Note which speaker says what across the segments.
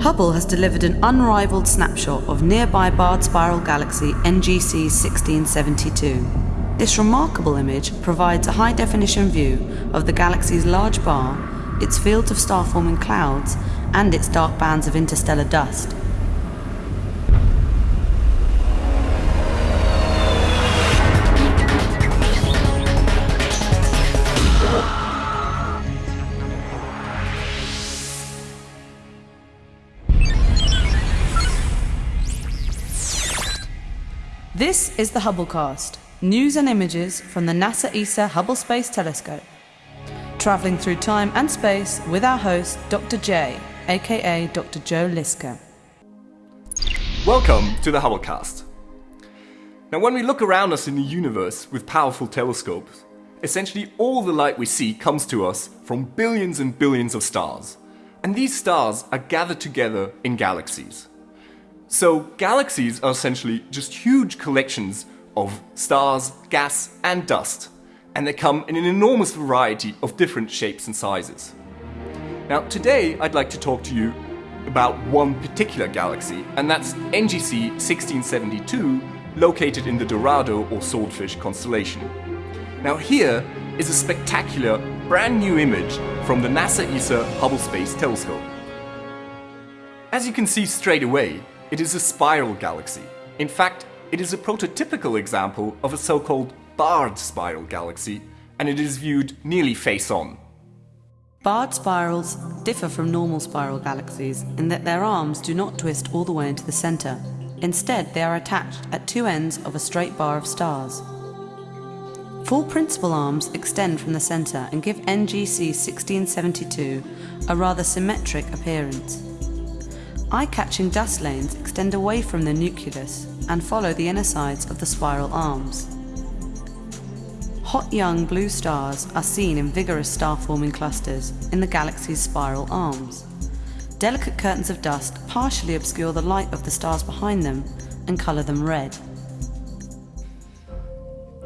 Speaker 1: Hubble has delivered an unrivaled snapshot of nearby barred spiral galaxy NGC 1672. This remarkable image provides a high definition view of the galaxy's large bar, its fields of star forming clouds, and its dark bands of interstellar dust. This is the Hubblecast, news and images from the NASA ESA Hubble Space Telescope. Travelling through time and space with our host, Dr. J, aka Dr. Joe Liske.
Speaker 2: Welcome to the Hubblecast. Now, when we look around us in the universe with powerful telescopes, essentially all the light we see comes to us from billions and billions of stars. And these stars are gathered together in galaxies. So galaxies are essentially just huge collections of stars, gas and dust, and they come in an enormous variety of different shapes and sizes. Now today I'd like to talk to you about one particular galaxy, and that's NGC 1672, located in the Dorado or Swordfish constellation. Now here is a spectacular brand new image from the NASA ESA Hubble Space Telescope. As you can see straight away, it is a spiral galaxy. In fact, it is a prototypical example of a so-called barred spiral galaxy, and it is viewed nearly face-on.
Speaker 1: Barred spirals differ from normal spiral galaxies in that their arms do not twist all the way into the centre. Instead, they are attached at two ends of a straight bar of stars. Four principal arms extend from the centre and give NGC 1672 a rather symmetric appearance. Eye-catching dust lanes extend away from the nucleus and follow the inner sides of the spiral arms. Hot young blue stars are seen in vigorous star-forming clusters in the galaxy's spiral arms. Delicate curtains of dust partially obscure the light of the stars behind them and colour them red.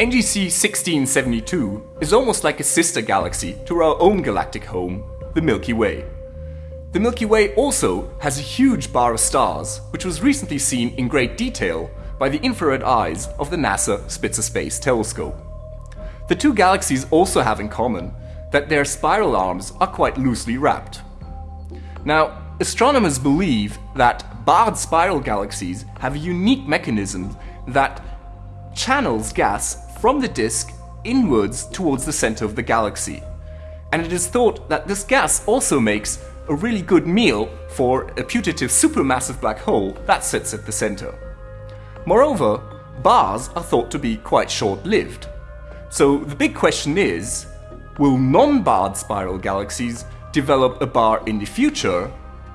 Speaker 2: NGC 1672 is almost like a sister galaxy to our own galactic home, the Milky Way. The Milky Way also has a huge bar of stars, which was recently seen in great detail by the infrared eyes of the NASA Spitzer Space Telescope. The two galaxies also have in common that their spiral arms are quite loosely wrapped. Now, astronomers believe that barred spiral galaxies have a unique mechanism that channels gas from the disk inwards towards the center of the galaxy. And it is thought that this gas also makes a really good meal for a putative supermassive black hole that sits at the center. Moreover, bars are thought to be quite short-lived. So the big question is, will non-barred spiral galaxies develop a bar in the future,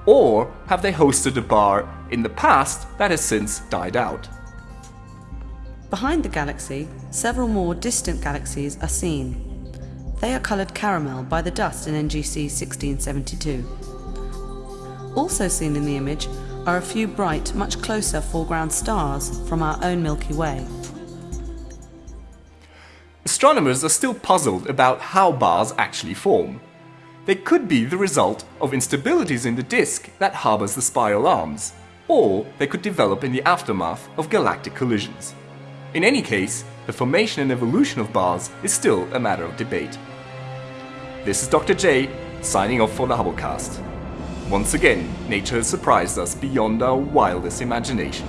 Speaker 2: or have they hosted a bar in the past that has since died out?
Speaker 1: Behind the galaxy, several more distant galaxies are seen. They are coloured caramel by the dust in NGC 1672. Also seen in the image are a few bright, much closer foreground stars from our own Milky Way.
Speaker 2: Astronomers are still puzzled about how bars actually form. They could be the result of instabilities in the disk that harbors the spiral arms, or they could develop in the aftermath of galactic collisions. In any case, the formation and evolution of bars is still a matter of debate. This is Dr. J, signing off for the Hubblecast. Once again, nature has surprised us beyond our wildest imagination.